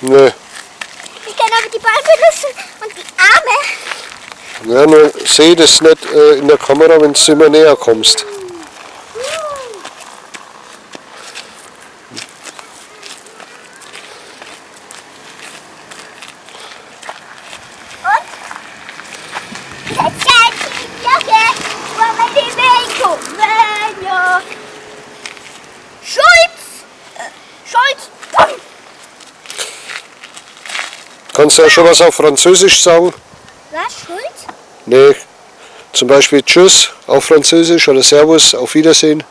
Nö. Ich kann aber die Beine benutzen und die Arme. Ja, nur sehe das nicht äh, in der Kamera, wenn du immer näher kommst. Und? Kannst du ja schon was auf Französisch sagen? Was, Schulz? Nee. Zum Beispiel Tschüss auf Französisch oder Servus, auf Wiedersehen.